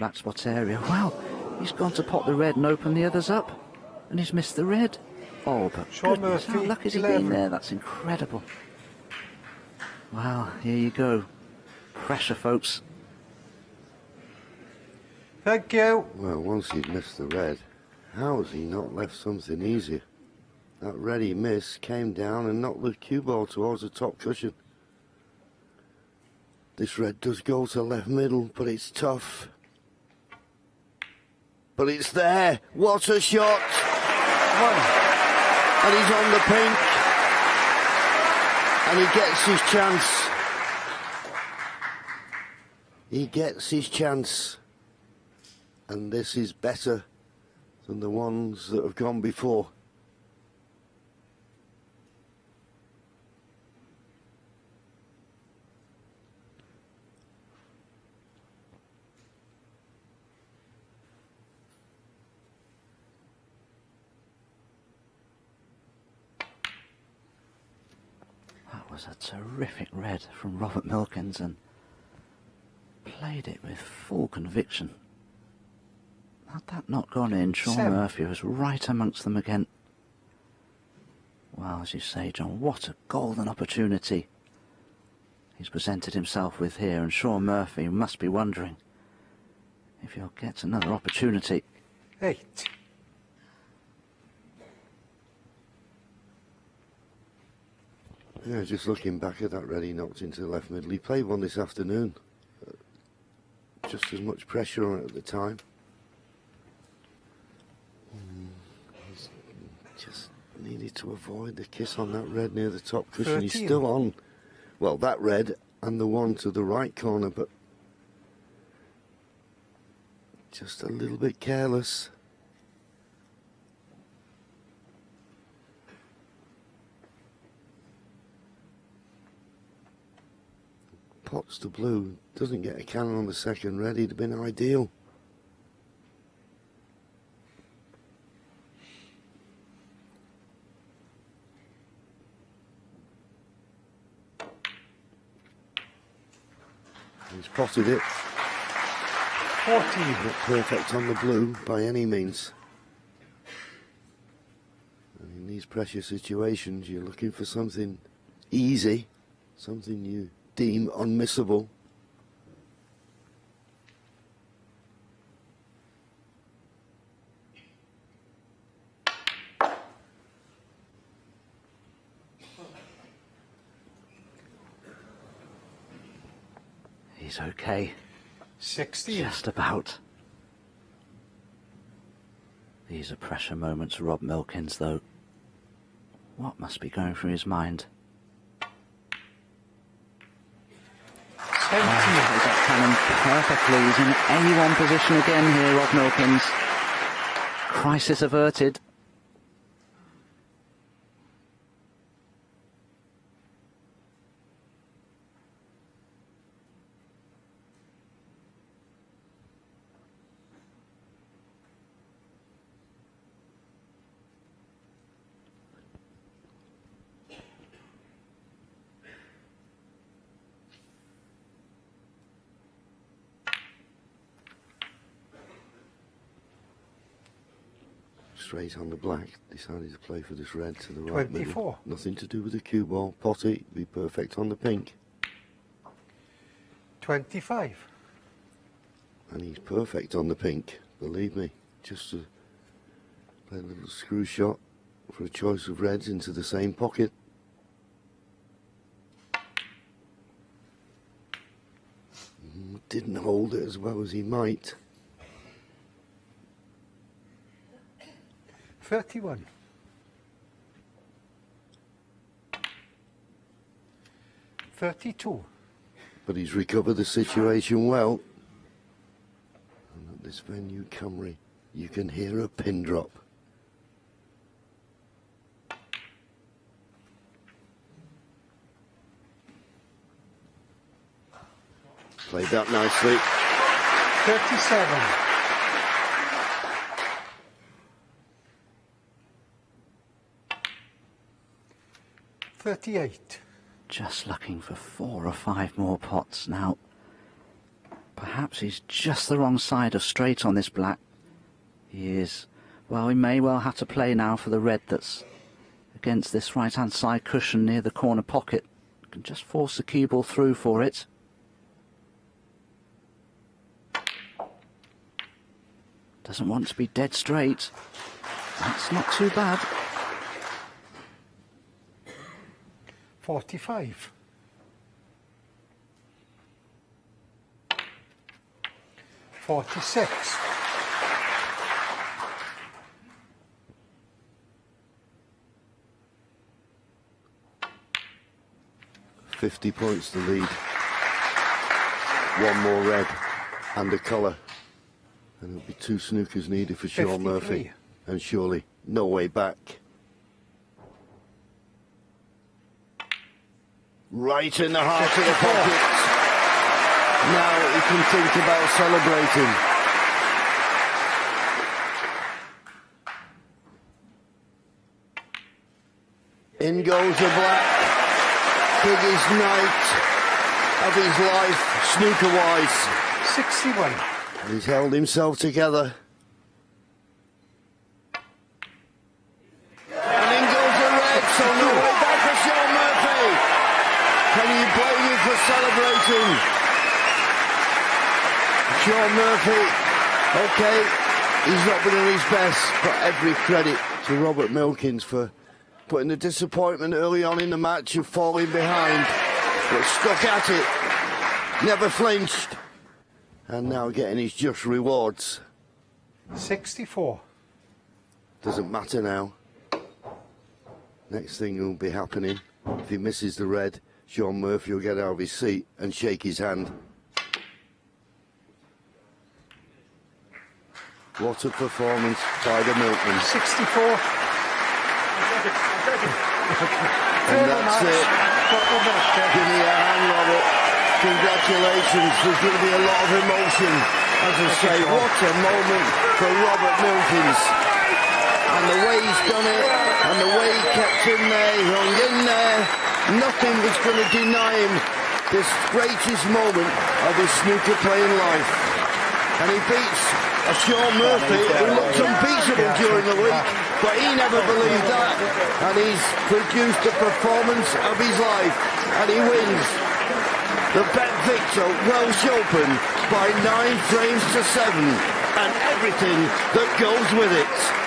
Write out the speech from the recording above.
black spot area. Well, he's gone to pot the red and open the others up. And he's missed the red. Oh, but Sean goodness, how Murphy, lucky has he 11. been there? That's incredible. Well, here you go. Pressure, folks. Thank you. Well, once he'd missed the red, how has he not left something easier? That red he missed came down and knocked the cue ball towards the top cushion. This red does go to left middle, but it's tough. But it's there. What a shot! And he's on the pink. And he gets his chance. He gets his chance. And this is better than the ones that have gone before. That was a terrific red from Robert Milkins and played it with full conviction. Had that not gone in, Sean Seven. Murphy was right amongst them again. Well, as you say, John, what a golden opportunity he's presented himself with here, and Shaun Murphy must be wondering if he'll get another opportunity. Eight. Yeah, just looking back at that red he knocked into the left middle. He played one this afternoon. Uh, Just as much pressure on it at the time. Mm, he's Just needed to avoid the kiss on that red near the top cushion. He's still on. Well, that red and the one to the right corner, but just a little bit careless. Pots to blue doesn't get a cannon on the second red. He'd have been ideal. He's potted it. 14. Not perfect on the blue by any means. And in these pressure situations, you're looking for something easy, something you deem unmissable. He's okay. 16. Just about. These are pressure moments Rob Milkins, though. What must be going through his mind? 17. Played that cannon perfectly. He's in A1 position again here, Rob Milkins. Crisis averted. Straight on the black, decided to play for this red to the right middle. Nothing to do with the cue ball. Potty, be perfect on the pink. 25. And he's perfect on the pink, believe me. Just to play a little screw shot for a choice of reds into the same pocket. Mm, Didn't hold it as well as he might. 31. Thirty-two. But he's recovered the situation well. And at this venue, Cymru, you can hear a pin drop. Played that nicely. Thirty-seven. Thirty-eight. Just looking for four or five more pots now. Perhaps he's just the wrong side of straight on this black. He is. Well, he may well have to play now for the red that's against this right-hand side cushion near the corner pocket. Can just force the cue ball through for it. Doesn't want to be dead straight. That's not too bad. 45. Forty-six. Fifty points to lead. One more red and a colour. And it'll be two snookers needed for Shaun Murphy. And surely no way back. Right in the heart of the 54. pocket. Now he can think about celebrating. In goes the black. Biggest night of his life, snooker wise. Sixty-one. He's held himself together. And in goes the red, so no way back for Shaun Murphy. Can you blame him for celebrating? Shaun Murphy, okay, he's not been at his best, but every credit to Robert Milkins for putting the disappointment early on in the match of falling behind, but stuck at it, never flinched, and now getting his just rewards. Sixty-four. Doesn't matter now. Next thing will be happening. If he misses the red, Shaun Murphy will get out of his seat and shake his hand. What a performance by the Milkmans. Sixty-four. And that's it. Give me a hand, Robert. Congratulations. There's going to be a lot of emotion. As I say, what a moment for Robert Milkins. And the way he's done it, and the way he kept in there, he hung in there. Nothing was going to deny him this greatest moment of his snooker playing life. And he beats a Shaun Murphy who looked unbeatable during the week, but he never believed that. And he's produced the performance of his life, and he wins the Bet Victor Welsh Open by nine frames to seven, and everything that goes with it.